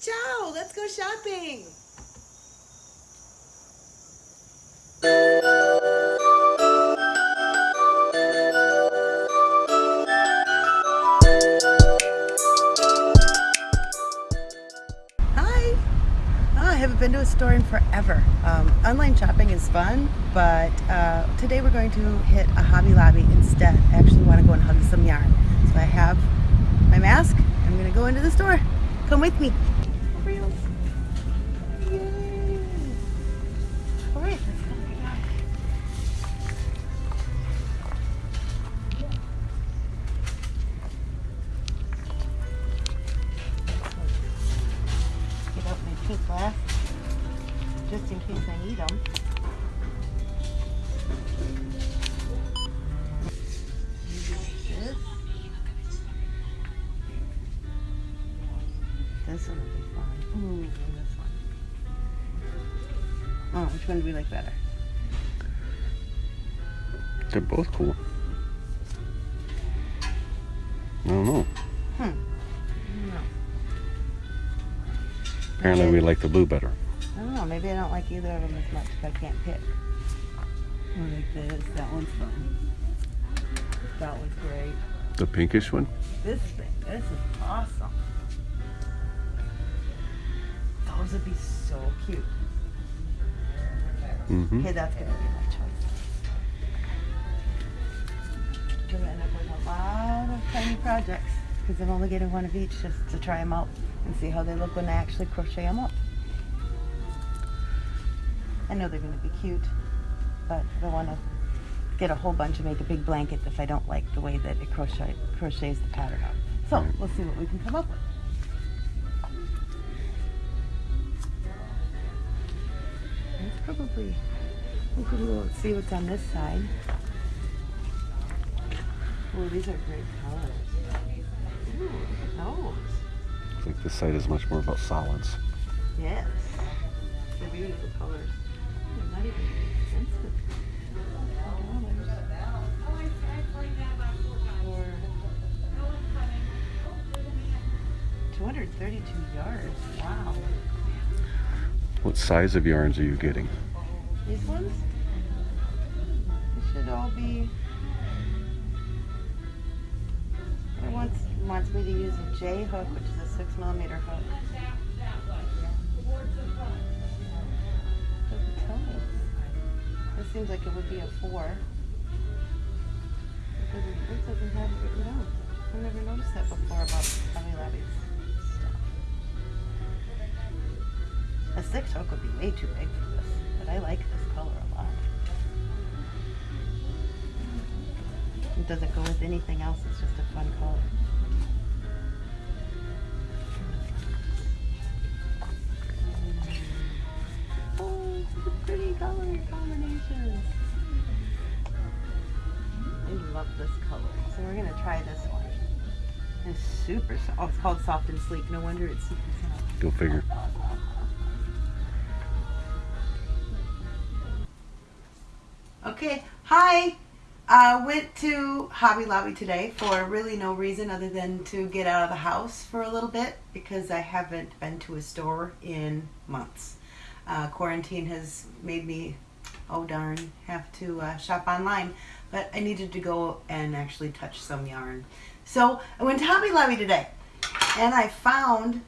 Ciao, let's go shopping. Hi. Oh, I haven't been to a store in forever. Um, online shopping is fun, but uh, today we're going to hit a Hobby Lobby instead. I actually want to go and hug some yarn. So I have my mask. I'm going to go into the store. Come with me. Reels. Yay. All right, we like better? They're both cool. I don't know. Hmm. No. Apparently Okay. we like the blue better. I don't know. Maybe I don't like either of them as much if I can't pick. I like this. That one's fun. That one's great. The pinkish one? This thing. This is awesome. Those would be so cute. Mm-hmm. Okay, that's gonna be my choice. Gonna end up with a lot of tiny projects because I'm only getting one of each just to try them out and see how they look when I actually crochet them up. I know they're gonna be cute, but I don't want to get a whole bunch and make a big blanket if I don't like the way that it crochet crochets the pattern up. So we'll see what we can come up with. Probably we can go and see what's on this side. Oh, these are great colors. Ooh, look at those. I think this side is much more about solids. Yes. They're beautiful colors. They're not even expensive. For 232 yards. Wow. What size of yarns are you getting? These ones? They should all be. It wants wants me to use a J hook, which is a six millimeter hook. Doesn't tell me. This seems like it would be a four. It doesn't, it doesn't have down. I never noticed that before about Hobby Lobby's six hook would be way too big for this, but I like this color a lot. It doesn't go with anything else, it's just a fun color. Oh, pretty color combinations. I love this color. So we're gonna try this one. It's super soft. Oh, it's called soft and sleek. No wonder it's super soft. Go figure. Okay, hi. Uh, went to Hobby Lobby today for really no reason other than to get out of the house for a little bit because I haven't been to a store in months. Uh, quarantine has made me, oh darn, have to uh, shop online, but I needed to go and actually touch some yarn. So I went to Hobby Lobby today and I found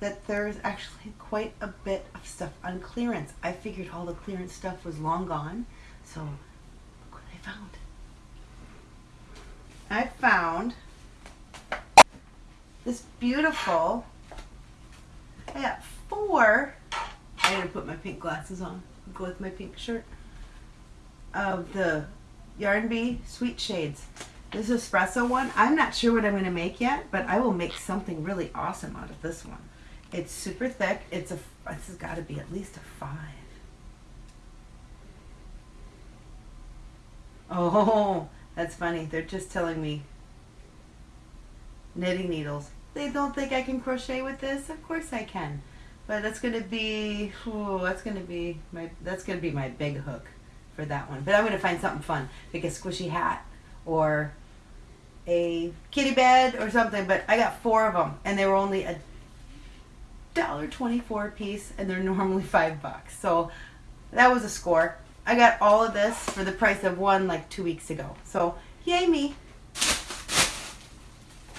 that there's actually quite a bit of stuff on clearance. I figured all the clearance stuff was long gone, so I found. I found this beautiful, I got four, I didn't put my pink glasses on, go with my pink shirt, of the Yarn Bee Sweet Shades. This espresso one, I'm not sure what I'm going to make yet, but I will make something really awesome out of this one. It's super thick. It's a. This has got to be at least a five. Oh, that's funny. They're just telling me knitting needles. They don't think I can crochet with this. Of course I can, but that's gonna be. Oh, that's gonna be my. That's gonna be my big hook for that one. But I'm gonna find something fun, like a squishy hat or a kitty bed or something. But I got four of them, and they were only a $1.24 a piece, and they're normally five bucks. So that was a score. I got all of this for the price of one like two weeks ago. So yay me.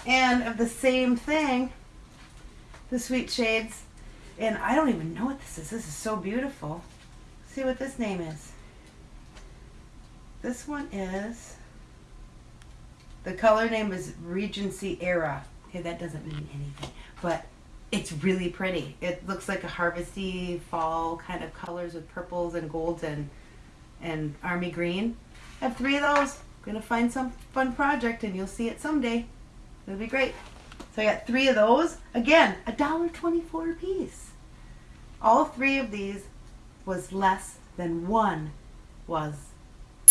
And of the same thing, the Sweet Shades. And I don't even know what this is. This is so beautiful. See what this name is. This one is, the color name is Regency Era. Okay, that doesn't mean anything, but it's really pretty. It looks like a harvesty fall kind of colors with purples and golds and and army green. I have three of those. gonna find some fun project and you'll see it someday. It'll be great. So I got three of those. Again, a dollar twenty-four a piece. All three of these was less than one was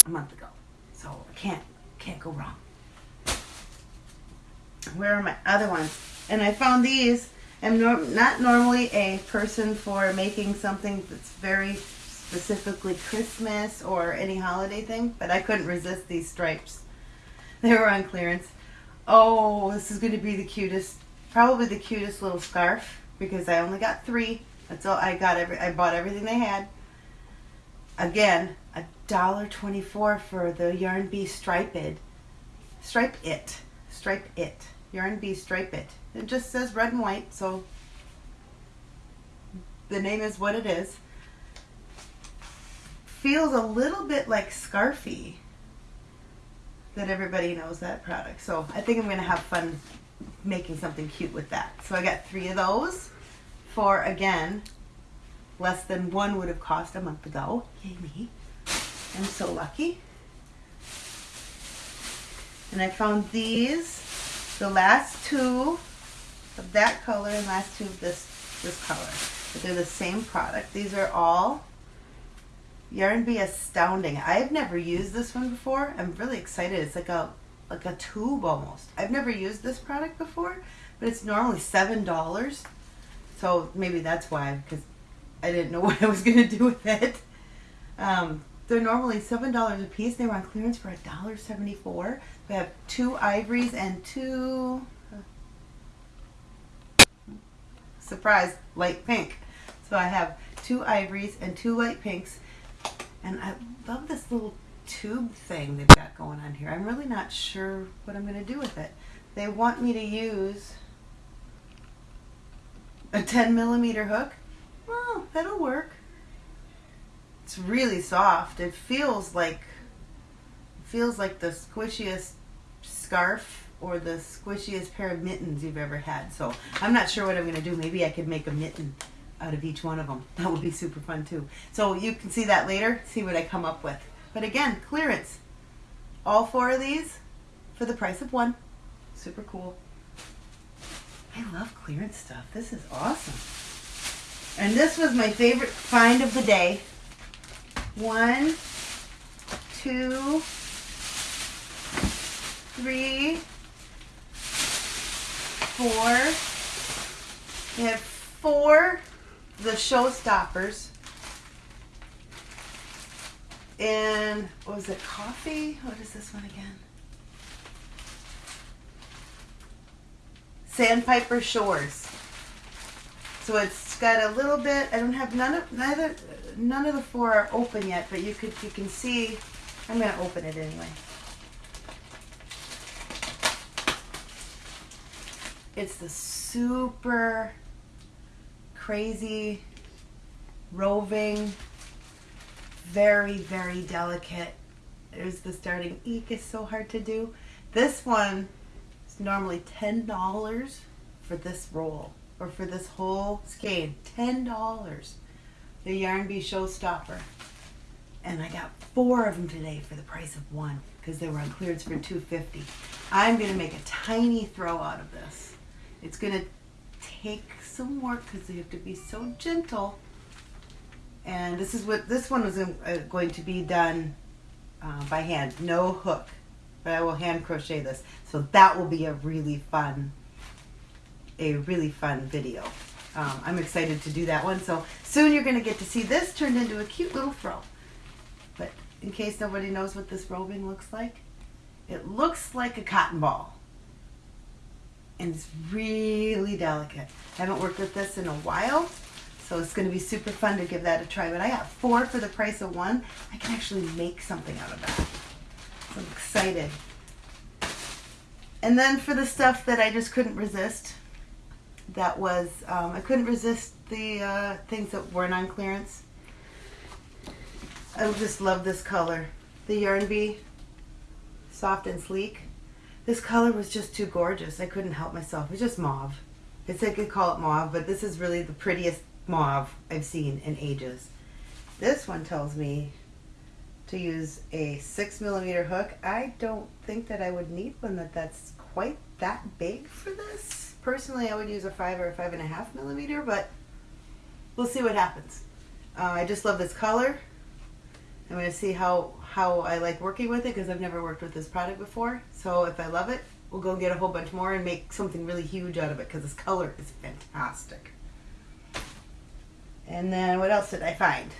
a month ago. So I can't can't go wrong. Where are my other ones? And I found these. I'm not normally a person for making something that's very specifically Christmas or any holiday thing, but I couldn't resist these stripes. They were on clearance. Oh, this is going to be the cutest, probably the cutest little scarf because I only got three. That's all I got. Every I bought everything they had. Again, a dollar twenty-four for the Yarn Bee Striped. Stripe It. Stripe It. Yarn Bee Stripe It. It just says red and white, so the name is what it is. Feels a little bit like Scarfie. That everybody knows that product. So I think I'm going to have fun making something cute with that. So I got three of those for, again, less than one would have cost a month ago. Yay me. I'm so lucky. And I found these, the last two of that color and last two of this this color. But they're the same product. These are all Yarn Bee Astounding. I've never used this one before. I'm really excited. It's like a like a tube almost. I've never used this product before, but it's normally seven dollars. So maybe that's why, because I didn't know what I was gonna do with it. Um, they're normally seven dollars a piece. They were on clearance for a dollar seventy-four. We have two ivories and two surprise light pink. So I have two ivories and two light pinks, and I love this little tube thing they've got going on here. I'm really not sure what I'm going to do with it. They want me to use a 10 millimeter hook. Well, that'll work. It's really soft. It feels like feels like the squishiest scarf or the squishiest pair of mittens you've ever had. So I'm not sure what I'm going to do. Maybe I could make a mitten out of each one of them. That would be super fun too. So you can see that later, see what I come up with. But again, clearance. All four of these for the price of one. Super cool. I love clearance stuff. This is awesome. And this was my favorite find of the day. One, two, three, four. We have four, the showstoppers. And what was it, coffee? What is this one again? Sandpiper Shores. So it's got a little bit. I don't have none of neither. None of the four are open yet, but you could you can see. I'm gonna open it anyway. It's the super crazy, roving, very, very delicate. There's the starting eek is so hard to do. This one is normally $10 for this roll or for this whole skein. $10. The Yarn Bee Showstopper. And I got four of them today for the price of one because they were on clearance for 250 I'm going to make a tiny throw out of this. It's going to take some work because they have to be so gentle. And this is what this one was uh, going to be done uh, by hand, no hook. But I will hand crochet this, so that will be a really fun, a really fun video. Um, I'm excited to do that one. So soon you're going to get to see this turned into a cute little throw. But in case nobody knows what this roving looks like, it looks like a cotton ball. And it's really delicate. I haven't worked with this in a while, so it's going to be super fun to give that a try. But I got four for the price of one. I can actually make something out of that. So I'm excited. And then for the stuff that I just couldn't resist, that was, um, I couldn't resist the uh, things that weren't on clearance. I just love this color. The Yarn Bee, soft and sleek. This color was just too gorgeous. I couldn't help myself. It's just mauve. It's I could call it mauve, but this is really the prettiest mauve I've seen in ages. This one tells me to use a six millimeter hook. I don't think that I would need one that that's quite that big for this. Personally, I would use a five or a five and a half millimeter, but we'll see what happens. Uh, I just love this color. I'm going to see how, how I like working with it because I've never worked with this product before. So if I love it, we'll go get a whole bunch more and make something really huge out of it because this color is fantastic. And then what else did I find?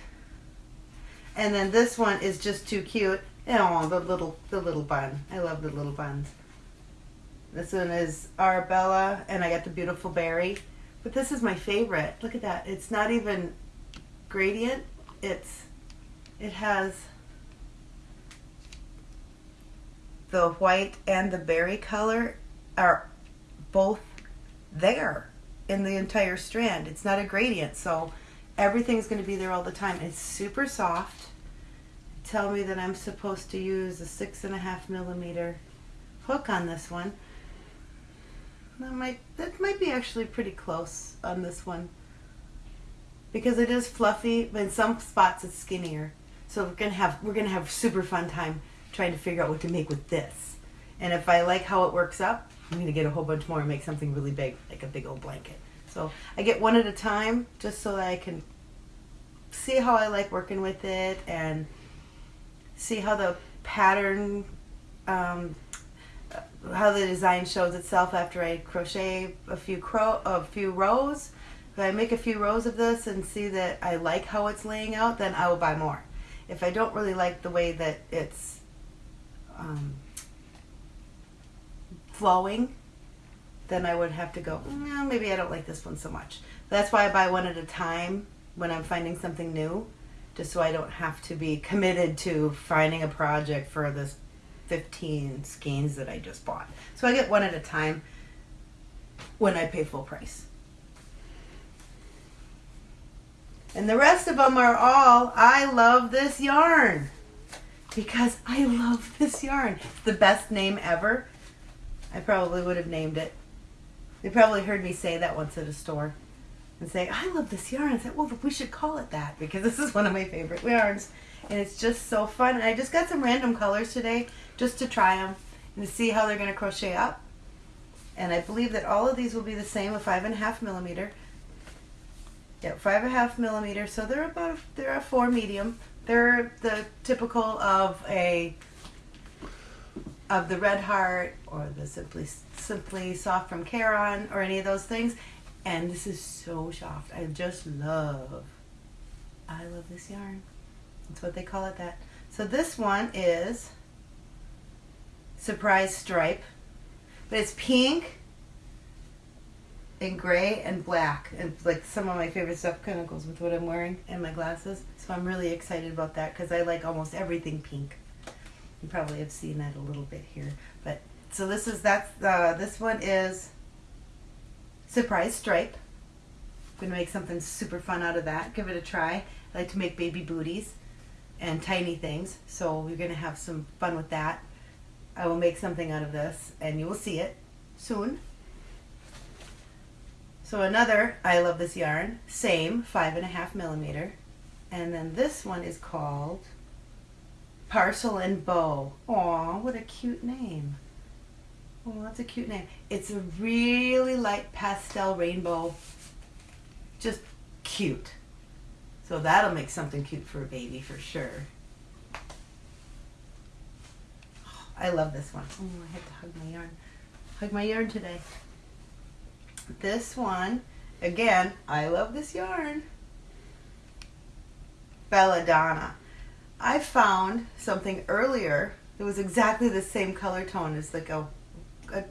And then this one is just too cute. Oh, the little the little bun. I love the little buns. This one is Arabella, and I got the beautiful berry. But this is my favorite. Look at that. It's not even gradient. It's it has the white and the berry color are both there in the entire strand. It's not a gradient, so everything's going to be there all the time. It's super soft. Tell me that I'm supposed to use a six and a half millimeter hook on this one. That might that might be actually pretty close on this one because it is fluffy, but in some spots it's skinnier. So we're gonna have we're gonna have super fun time trying to figure out what to make with this. And if I like how it works up, I'm gonna get a whole bunch more and make something really big, like a big old blanket. So I get one at a time just so that I can see how I like working with it and see how the pattern, um, how the design shows itself after I crochet a few crow a few rows. If I make a few rows of this and see that I like how it's laying out, then I will buy more. If I don't really like the way that it's um, flowing, then I would have to go, no, maybe I don't like this one so much. That's why I buy one at a time when I'm finding something new, just so I don't have to be committed to finding a project for this 15 skeins that I just bought. So I get one at a time when I pay full price. And the rest of them are all, I love this yarn. Because I love this yarn. It's the best name ever. I probably would have named it. They probably heard me say that once at a store and say, I love this yarn. I said, well, we should call it that because this is one of my favorite yarns. And it's just so fun. And I just got some random colors today just to try them and to see how they're going to crochet up. And I believe that all of these will be the same, a five and a half millimeter. Yep, five and a half millimeters. So they're about, they're a four medium. They're the typical of a, of the Red Heart or the Simply, Simply Soft from Caron or any of those things. And this is so soft. I just love, I love this yarn. That's what they call it that. So this one is Surprise Stripe. But it's pink and gray and black. And like some of my favorite stuff kind of goes with what I'm wearing and my glasses. So I'm really excited about that because I like almost everything pink. You probably have seen that a little bit here. But so this is, that's, uh, this one is surprise stripe. I'm to make something super fun out of that. Give it a try. I like to make baby booties and tiny things. So we're to have some fun with that. I will make something out of this and you will see it soon. So another, I love this yarn, same, five and a half millimeter. And then this one is called Parcel and Bow. Aw, what a cute name. Oh, that's a cute name. It's a really light pastel rainbow. Just cute. So that'll make something cute for a baby for sure. Oh, I love this one. Oh, I had to hug my yarn. Hug my yarn today. This one, again, I love this yarn. Belladonna. I found something earlier that was exactly the same color tone as like a, a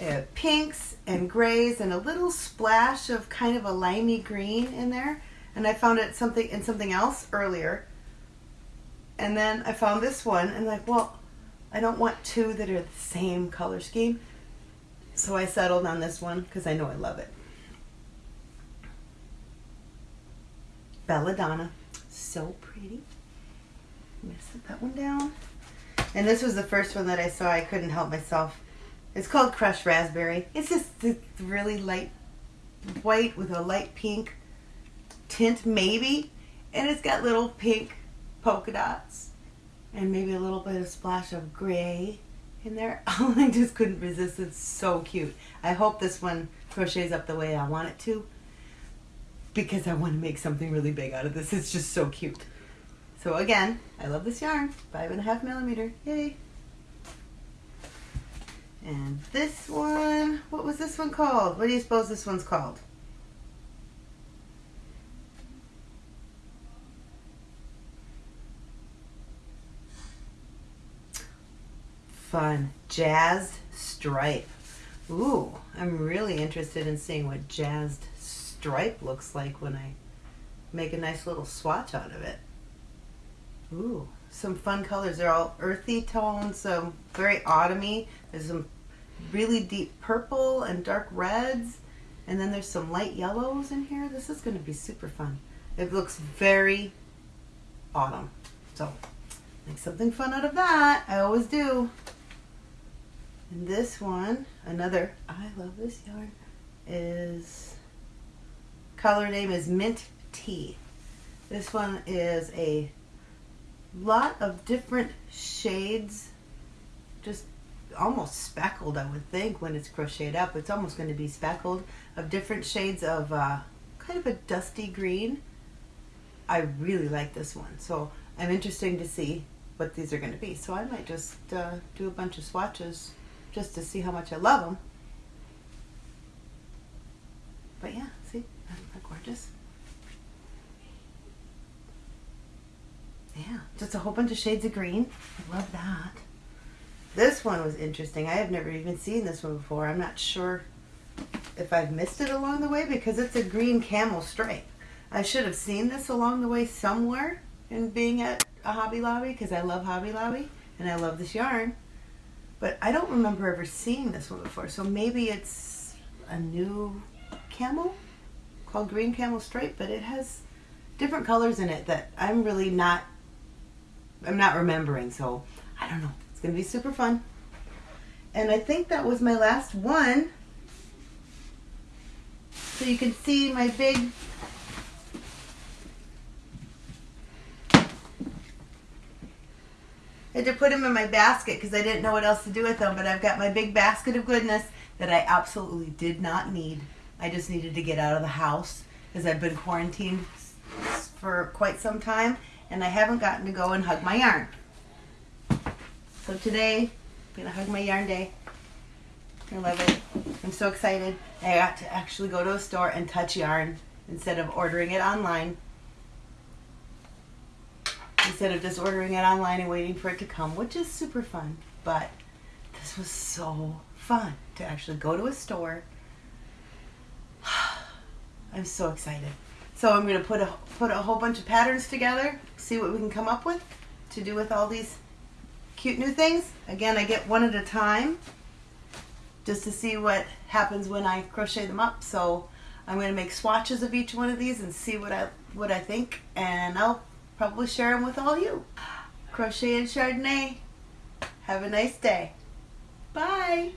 uh, pinks and grays and a little splash of kind of a limey green in there. And I found it something in something else earlier. And then I found this one and like, well, I don't want two that are the same color scheme. So I settled on this one because I know I love it. Belladonna. So pretty. I'm gonna set that one down. And this was the first one that I saw. I couldn't help myself. It's called Crushed Raspberry. It's just really light white with a light pink tint, maybe. And it's got little pink polka dots and maybe a little bit of splash of gray in there. Oh, I just couldn't resist. It's so cute. I hope this one crochets up the way I want it to because I want to make something really big out of this. It's just so cute. So again, I love this yarn. Five and a half millimeter. Yay. And this one, what was this one called? What do you suppose this one's called? Fun. Jazzed stripe. Ooh, I'm really interested in seeing what jazzed stripe looks like when I make a nice little swatch out of it. Ooh, some fun colors. They're all earthy tones, so very autumny. There's some really deep purple and dark reds, and then there's some light yellows in here. This is going to be super fun. It looks very autumn. So, make something fun out of that. I always do. And this one, another, I love this yarn, is, color name is Mint Tea. This one is a lot of different shades, just almost speckled, I would think, when it's crocheted up. It's almost going to be speckled of different shades of uh, kind of a dusty green. I really like this one, so I'm interested to see what these are going to be. So I might just uh, do a bunch of swatches just to see how much I love them. But yeah, see, isn't that gorgeous? Yeah, just a whole bunch of shades of green. I love that. This one was interesting. I have never even seen this one before. I'm not sure if I've missed it along the way because it's a green camel stripe. I should have seen this along the way somewhere in being at a Hobby Lobby because I love Hobby Lobby and I love this yarn. But I don't remember ever seeing this one before. So maybe it's a new camel called Green Camel Stripe, but it has different colors in it that I'm really not I'm not remembering. So I don't know. It's going to be super fun. And I think that was my last one. So you can see my big I had to put them in my basket because I didn't know what else to do with them. But I've got my big basket of goodness that I absolutely did not need. I just needed to get out of the house because I've been quarantined for quite some time and I haven't gotten to go and hug my yarn. So today, I'm gonna hug my yarn day. I love it. I'm so excited. I got to actually go to a store and touch yarn instead of ordering it online instead of just ordering it online and waiting for it to come, which is super fun. But this was so fun to actually go to a store. I'm so excited. So I'm going to put a put a whole bunch of patterns together, see what we can come up with to do with all these cute new things. Again, I get one at a time just to see what happens when I crochet them up. So I'm going to make swatches of each one of these and see what I what I think and I'll probably share them with all you. Crochet and Chardonnay. Have a nice day. Bye.